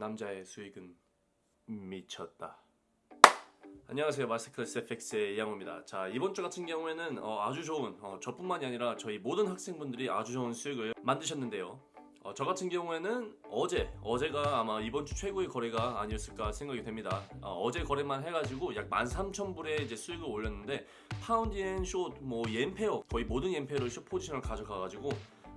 남자의 수익은 미쳤다. 안녕하세요 마스터클래스 FX의 이양호입니다. 자 이번 주 같은 경우에는 어, 아주 좋은 어, 저뿐만이 아니라 저희 모든 학생분들이 아주 좋은 수익을 만드셨는데요. 어, 저 같은 경우에는 어제 어제가 아마 이번 주 최고의 거래가 아니었을까 생각이 됩니다. 어, 제 거래만 해가지고 약 13,000불의 이제 수익을 올렸는데 파운드 앤숏뭐 옌페어 거의 모든 옌페어를 숏 포지션을 가져가가지고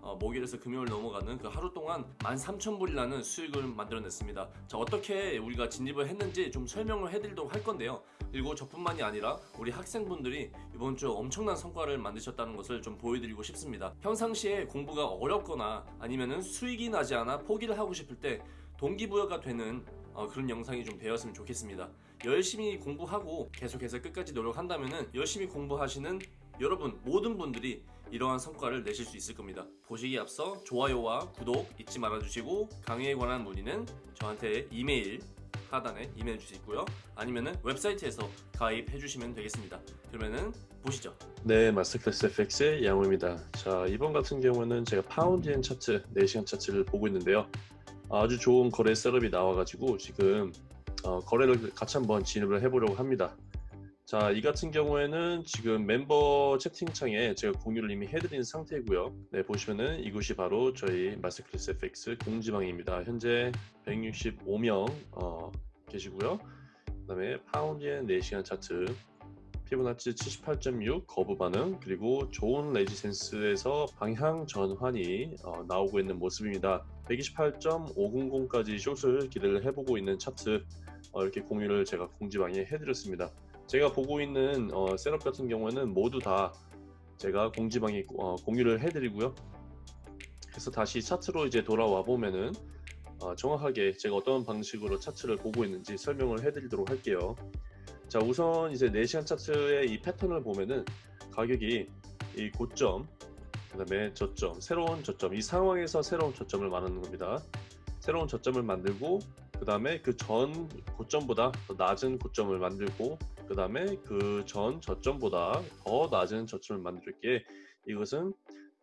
어, 목요일에서 금요일 넘어가는 그 하루 동안 13,000불이라는 수익을 만들어냈습니다. 자 어떻게 우리가 진입을 했는지 좀 설명을 해드리도록 할 건데요. 그리고 저뿐만이 아니라 우리 학생분들이 이번 주 엄청난 성과를 만드셨다는 것을 좀 보여드리고 싶습니다. 평상시에 공부가 어렵거나 아니면은 수익이 나지 않아 포기를 하고 싶을 때 동기부여가 되는 어, 그런 영상이 좀 되었으면 좋겠습니다. 열심히 공부하고 계속해서 끝까지 노력한다면 열심히 공부하시는 여러분 모든 분들이 이러한 성과를 내실 수 있을 겁니다. 보시기에 앞서 좋아요와 구독 잊지 말아주시고 강의에 관한 문의는 저한테 이메일 하단에 이메일 있고요. 아니면은 웹사이트에서 가입해 주시면 되겠습니다. 그러면은 보시죠. 네, 마스터클래스 FX의 양호입니다. 자, 이번 같은 경우는 제가 파운드엔 차트 4시간 차트를 보고 있는데요. 아주 좋은 거래 setup이 나와가지고 지금 어, 거래를 같이 한번 진입을 해보려고 합니다. 자, 이 같은 경우에는 지금 멤버 채팅창에 제가 공유를 이미 해드린 상태이고요. 네, 보시면은 이곳이 바로 저희 마스터클래스 FX 공지방입니다. 현재 165명 어, 계시고요. 그 다음에 파운드엔 4시간 차트 피보나치 78.6 거부 반응 그리고 좋은 resistance에서 방향 전환이 어, 나오고 있는 모습입니다. 128.500까지 숏을 기대를 해보고 있는 차트 어, 이렇게 공유를 제가 공지방에 해드렸습니다. 제가 보고 있는 어, 셋업 같은 경우에는 모두 다 제가 공지방에 어, 공유를 해드리고요. 그래서 다시 차트로 이제 돌아와 보면은 어, 정확하게 제가 어떤 방식으로 차트를 보고 있는지 설명을 해드리도록 할게요. 자 우선 이제 4시간 차트의 이 패턴을 보면은 가격이 이 고점 그 다음에 저점 새로운 저점 이 상황에서 새로운 저점을 말하는 겁니다. 새로운 저점을 만들고 그 다음에 그 전 고점보다 더 낮은 고점을 만들고 그 다음에 그 전 저점보다 더 낮은 저점을 만들게. 이것은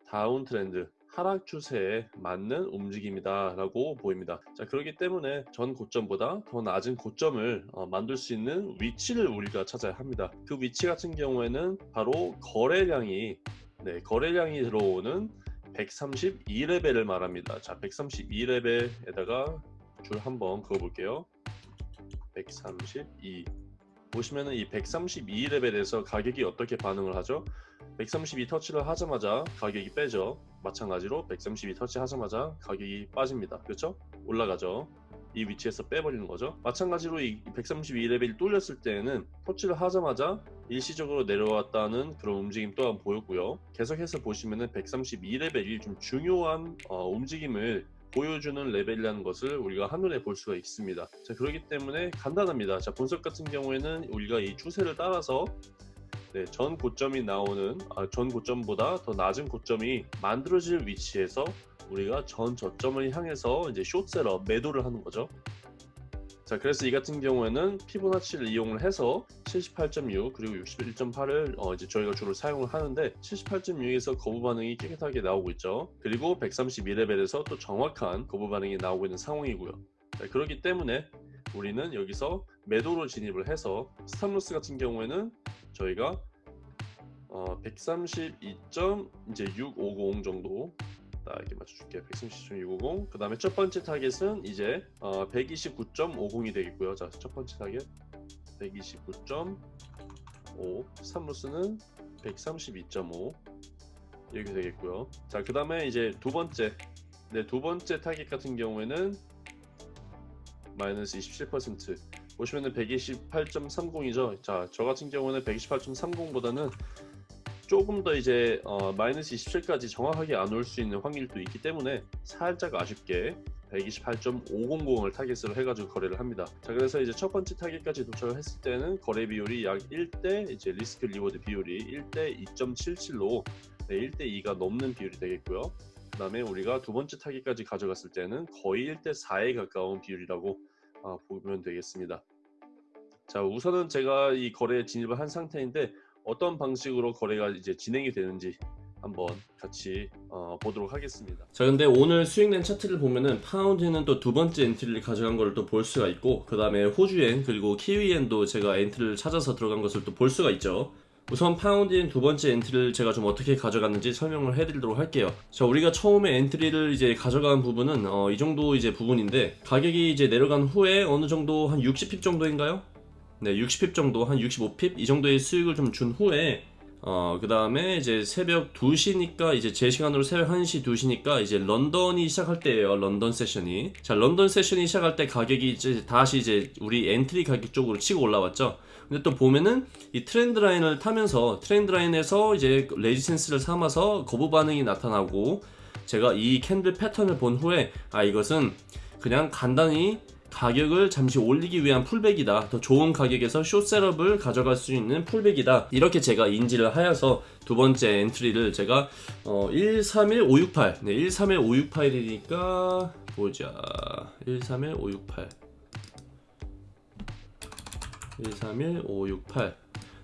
다운 트렌드 하락 추세에 맞는 움직임이다 라고 보입니다. 자 그렇기 때문에 전 고점보다 더 낮은 고점을 어, 만들 수 있는 위치를 우리가 찾아야 합니다. 그 위치 같은 경우에는 바로 거래량이 네, 거래량이 들어오는 132레벨을 말합니다. 자 132레벨에다가 줄 한번 그어볼게요. 132 보시면은 이 132 레벨에서 가격이 어떻게 반응을 하죠? 132 터치를 하자마자 가격이 빼죠. 마찬가지로 132 터치 하자마자 가격이 빠집니다. 그렇죠? 올라가죠. 이 위치에서 빼버리는 거죠. 마찬가지로 이 132레벨이 뚫렸을 때에는 터치를 하자마자 일시적으로 내려왔다는 그런 움직임 또한 보였고요. 계속해서 보시면은 132레벨이 좀 중요한 어, 움직임을 보여주는 레벨이라는 것을 우리가 한눈에 볼 수가 있습니다. 자, 그렇기 때문에 간단합니다. 자, 분석 같은 경우에는 우리가 이 추세를 따라서 네, 전 고점이 나오는 아, 전 고점보다 더 낮은 고점이 만들어질 위치에서 우리가 전 저점을 향해서 이제 숏셀러 매도를 하는 거죠. 자 그래서 이 같은 경우에는 피보나치를 이용을 해서 78.6 그리고 61.8을 어 이제 저희가 주로 사용을 하는데 78.6에서 거부 반응이 깨끗하게 나오고 있죠. 그리고 132레벨에서 또 정확한 거부 반응이 나오고 있는 상황이고요. 자, 그렇기 때문에 우리는 여기서 매도로 진입을 해서 stop loss 같은 경우에는 저희가 어, 132.650 정도 이렇게 맞춰줄게요 130.650 그 다음에 첫 번째 target은 이제 어, 129.50이 되겠고요. 자 첫 번째 타겟. 129.5 stop loss는 132.5 이렇게 되겠고요. 자 그 다음에 이제 두 번째. 네, 두 번째 타겟 같은 경우에는 마이너스 27% 보시면은 128.30이죠. 자 저 같은 경우는 128.30보다는 조금 더 이제 어, 마이너스 27까지 정확하게 안 올 수 있는 확률도 있기 때문에 살짝 아쉽게 128.500을 target으로 해가지고 거래를 합니다. 자 그래서 이제 첫 번째 target까지 도착을 했을 때는 거래 비율이 약 1대 이제 risk reward 비율이 1대 2.77로 네, 1대 2가 넘는 비율이 되겠고요. 그 다음에 우리가 두 번째 target까지 가져갔을 때는 거의 1대 4에 가까운 비율이라고 어, 보면 되겠습니다. 자 우선은 제가 이 거래에 진입을 한 상태인데 어떤 방식으로 거래가 이제 진행이 되는지 한번 같이 어, 보도록 하겠습니다. 자 근데 오늘 수익낸 차트를 보면은 파운드엔은 또 두 번째 entry를 가져간 걸 또 볼 수가 있고 그 다음에 호주엔 그리고 키위엔도 제가 entry를 찾아서 들어간 것을 또 볼 수가 있죠 우선 파운드엔 두 번째 entry를 제가 좀 어떻게 가져갔는지 설명을 해드리도록 할게요 자 우리가 처음에 entry를 이제 가져간 부분은 어, 이 정도 이제 부분인데 가격이 이제 내려간 후에 어느 정도 한 60 pip 정도인가요? 네 60 pip 정도 한 65 pip 이 정도의 수익을 좀 준 후에 어, 그 다음에 이제 새벽 2시니까 이제 제 시간으로 새벽 1시, 2시니까 이제 런던이 시작할 때예요. 런던 session이. 자, 런던 session이 시작할 때 가격이 이제 다시 이제 우리 entry 가격 쪽으로 치고 올라왔죠. 근데 또 보면은 이 trend line을 타면서 trend line에서 이제 resistance를 삼아서 거부 반응이 나타나고 제가 이 candle pattern을 본 후에 아, 이것은 그냥 간단히 가격을 잠시 올리기 위한 pullback이다. 더 좋은 가격에서 숏셋업을 가져갈 수 있는 pullback이다. 이렇게 제가 인지를 하여서 두 번째 entry를 제가 어, 131568. 네, 131568이니까 보자. 131568. 131568.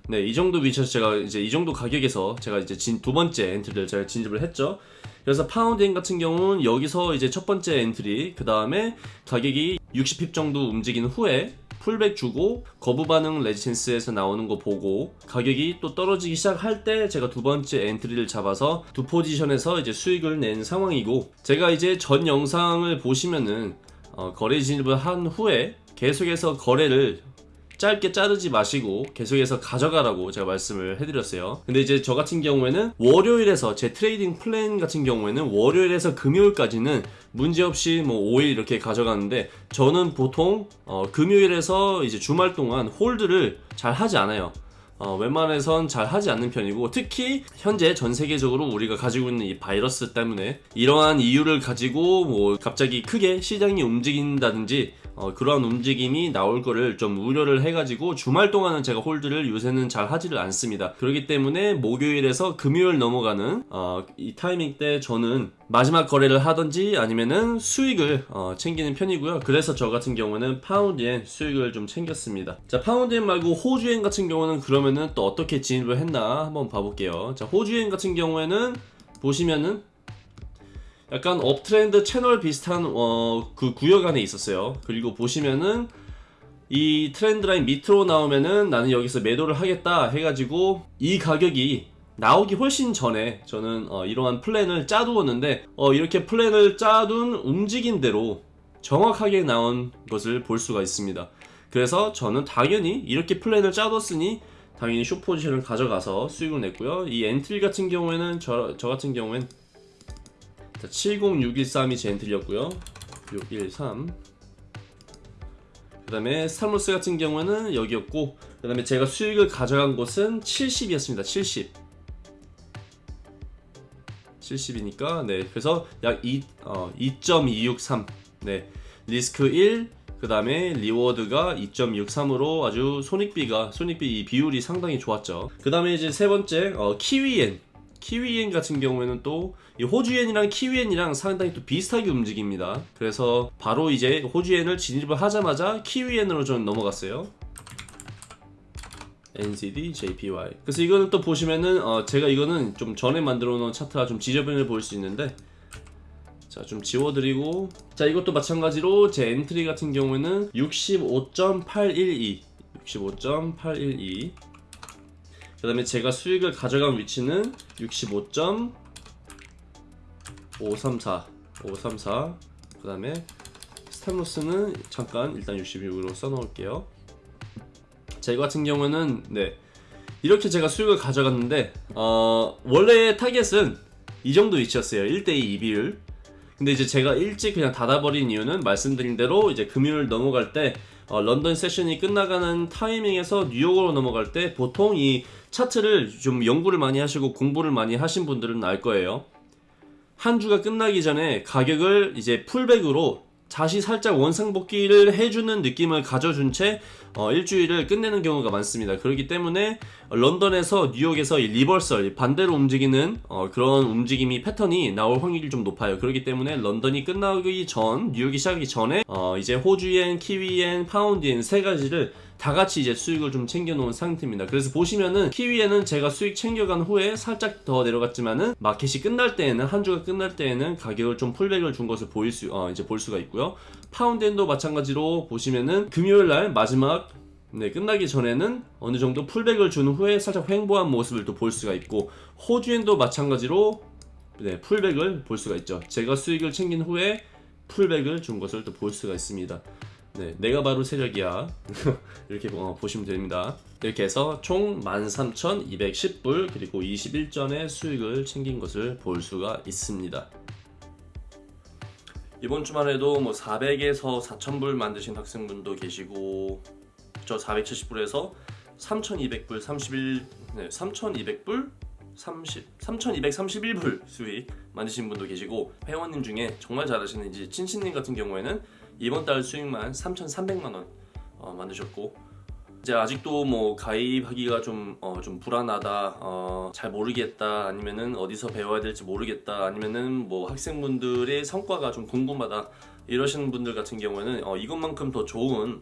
네, 이 정도 위치에서 제가 이제 이 정도 가격에서 제가 이제 진, 두 번째 entry를 제가 진입을 했죠. 그래서 파운드엔 같은 경우는 여기서 이제 첫 번째 entry, 그 다음에 가격이 60 pip 정도 움직인 후에 pullback 주고 거부 반응 resistance에서 나오는 거 보고 가격이 또 떨어지기 시작할 때 제가 두 번째 entry를 잡아서 두 position에서 이제 수익을 낸 상황이고 제가 이제 전 영상을 보시면은 어, 거래 진입을 한 후에 계속해서 거래를 짧게 자르지 마시고 계속해서 가져가라고 제가 말씀을 해드렸어요. 근데 이제 저 같은 경우에는 월요일에서 제 trading plan 같은 경우에는 월요일에서 금요일까지는 문제없이 뭐 5일 이렇게 가져가는데 저는 보통 어, 금요일에서 이제 주말 동안 hold를 잘 하지 않아요. 어, 웬만해선 잘 하지 않는 편이고 특히 현재 전 세계적으로 우리가 가지고 있는 이 바이러스 때문에 이러한 이유를 가지고 뭐 갑자기 크게 시장이 움직인다든지 어, 그러한 움직임이 나올 거를 좀 우려를 해가지고 주말 동안은 제가 hold를 요새는 잘 하지를 않습니다. 그렇기 때문에 목요일에서 금요일 넘어가는 어, 이 타이밍 때 저는 마지막 거래를 하든지 아니면은 수익을 어, 챙기는 편이고요. 그래서 저 같은 경우는 파운드엔 수익을 좀 챙겼습니다. 자, 파운드엔 말고 호주엔 같은 경우는 그러면은 또 어떻게 진입을 했나 한번 봐볼게요. 자, 호주엔 같은 경우에는 보시면은 약간 uptrend 채널 비슷한 어, 그 구역 안에 있었어요. 그리고 보시면은 이 trend line 밑으로 나오면은 나는 여기서 매도를 하겠다 해가지고 이 가격이 나오기 훨씬 전에 저는 어, 이러한 플랜을 짜두었는데 어, 이렇게 플랜을 짜둔 움직인 대로 정확하게 나온 것을 볼 수가 있습니다. 그래서 저는 당연히 이렇게 플랜을 짜뒀으니 당연히 숏 포지션을 가져가서 수익을 냈고요. 이 entry 같은 경우에는 저, 저 같은 경우엔 자, 70613이 제 entry였고요. 613. 그 다음에 stop loss 같은 경우는 여기였고, 그 다음에 제가 수익을 가져간 곳은 70이었습니다. 70. 70이니까, 네. 그래서 약 2, 어, 2.263. 네. 리스크 1, 그 다음에 reward가 2.63으로 아주 손익비가, 손익비 이 비율이 상당히 좋았죠. 그 다음에 이제 세 번째, 어, 키위엔. 키위엔 같은 경우에는 또 이 호주엔이랑 키위엔이랑 상당히 또 비슷하게 움직입니다. 그래서 바로 이제 호주엔을 진입을 하자마자 키위엔으로 저는 넘어갔어요. NZD JPY. 그래서 이거는 또 보시면은 어 제가 이거는 좀 전에 만들어 놓은 차트가 좀 지저분해 보일 수 있는데 자 좀 지워드리고 자 이것도 마찬가지로 제 entry 같은 경우에는 65.812 65.812 그 다음에 제가 수익을 가져간 위치는 65.534 534 그 다음에 stop loss는 잠깐 일단 66으로 써놓을게요. 자 이거 같은 경우는 네. 이렇게 제가 수익을 가져갔는데 어 원래 target은 이 정도 위치였어요. 1대2 2비율. 근데 이제 제가 일찍 그냥 닫아버린 이유는 말씀드린 대로 이제 금요일 넘어갈 때 어, 런던 세션이 끝나가는 타이밍에서 뉴욕으로 넘어갈 때 보통 이 차트를 좀 연구를 많이 하시고 공부를 많이 하신 분들은 알 거예요. 한 주가 끝나기 전에 가격을 이제 풀백으로 다시 살짝 원상복귀를 해주는 느낌을 가져준 채 어, 일주일을 끝내는 경우가 많습니다. 그렇기 때문에 런던에서 뉴욕에서 이 reversal 반대로 움직이는 어, 그런 움직임이 패턴이 나올 확률이 좀 높아요. 그렇기 때문에 런던이 끝나기 전 뉴욕이 시작하기 전에 어, 이제 호주엔, 키위엔, 파운드엔 세 가지를 다 같이 이제 수익을 좀 챙겨놓은 상태입니다. 그래서 보시면은 키위엔은 제가 수익 챙겨간 후에 살짝 더 내려갔지만은 마켓이 끝날 때에는 한 주가 끝날 때에는 가격을 좀 pullback을 준 것을 보일 수 어, 이제 볼 수가 있고요. 파운드엔도 마찬가지로 보시면은 금요일 날 마지막 네, 끝나기 전에는 어느 정도 풀백을 준 후에 살짝 횡보한 모습을 또 볼 수가 있고 호주엔도 마찬가지로 네, 풀백을 볼 수가 있죠. 제가 수익을 챙긴 후에 풀백을 준 것을 또 볼 수가 있습니다. 네, 내가 바로 세력이야. 이렇게 어, 보시면 됩니다. 이렇게 해서 총 13,210불 그리고 21전의 수익을 챙긴 것을 볼 수가 있습니다. 이번 주만 해도 뭐 400에서 4,000불 만드신 학생분도 계시고 저 470불에서 3,200불 31 네, 3,200불 30 3,231불 수익 만드신 분도 계시고 회원님 중에 정말 잘하시는 이제 친친님 같은 경우에는 이번 달 수익만 3,300만 원 어, 만드셨고 이제 아직도 뭐 가입하기가 좀, 어, 좀 불안하다, 어, 잘 모르겠다, 아니면은 어디서 배워야 될지 모르겠다, 아니면은 뭐 학생분들의 성과가 좀 궁금하다, 이러시는 분들 같은 경우에는 어, 이것만큼 더 좋은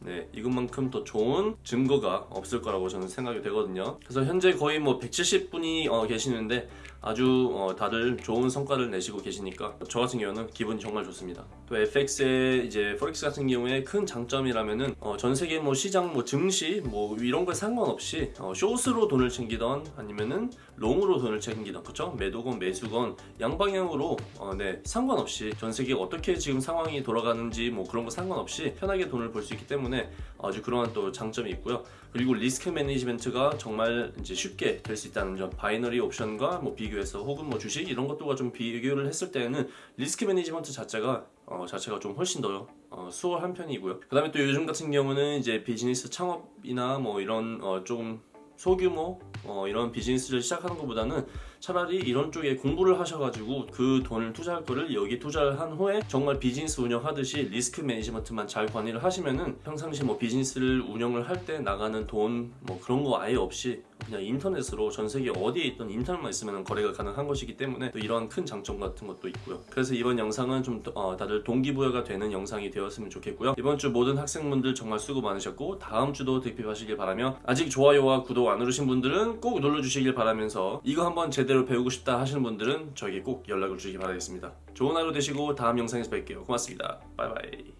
네, 이것만큼 더 좋은 증거가 없을 거라고 저는 생각이 되거든요. 그래서 현재 거의 뭐 170분이 어, 계시는데 아주 어, 다들 좋은 성과를 내시고 계시니까 저 같은 경우는 기분이 정말 좋습니다. 또 FX의 이제 포렉스 같은 경우에 큰 장점이라면은 어, 전 세계 뭐 시장 뭐 증시 뭐 이런 거 상관없이 어, 숏으로 돈을 챙기던 아니면은 롱으로 돈을 챙기던 그쵸? 매도건 매수건 양방향으로 어, 네 상관없이 전 세계 어떻게 지금 상황이 돌아가는지 뭐 그런 거 상관없이 편하게 돈을 벌 수 있기 때문에 아주 그러한 또 장점이 있고요. 그리고 risk management가 정말 이제 쉽게 될 수 있다는 점 binary option과 뭐 비교 해서 혹은 뭐 주식 이런 것들과 좀 비교를 했을 때에는 risk management 자체가 어, 자체가 좀 훨씬 더 어, 수월한 편이고요. 그 다음에 또 요즘 같은 경우는 이제 비즈니스 창업이나 뭐 이런 어, 좀 소규모 어, 이런 비즈니스를 시작하는 것보다는 차라리 이런 쪽에 공부를 하셔가지고 그 돈을 투자할 거를 여기 투자를 한 후에 정말 비즈니스 운영하듯이 risk management만 잘 관리를 하시면은 평상시 뭐 비즈니스를 운영을 할 때 나가는 돈 뭐 그런 거 아예 없이 그냥 인터넷으로 전 세계 어디에 있던 인터넷만 있으면 거래가 가능한 것이기 때문에 또 이런 큰 장점 같은 것도 있고요. 그래서 이번 영상은 좀 어, 다들 동기부여가 되는 영상이 되었으면 좋겠고요. 이번 주 모든 학생분들 정말 수고 많으셨고 다음 주도 득픽하시길 바라며 아직 좋아요와 구독 안 누르신 분들은 꼭 눌러주시길 바라면서 이거 한번 제대로 배우고 싶다 하시는 분들은 저에게 꼭 연락을 주시기 바라겠습니다. 좋은 하루 되시고 다음 영상에서 뵐게요. 고맙습니다. bye bye.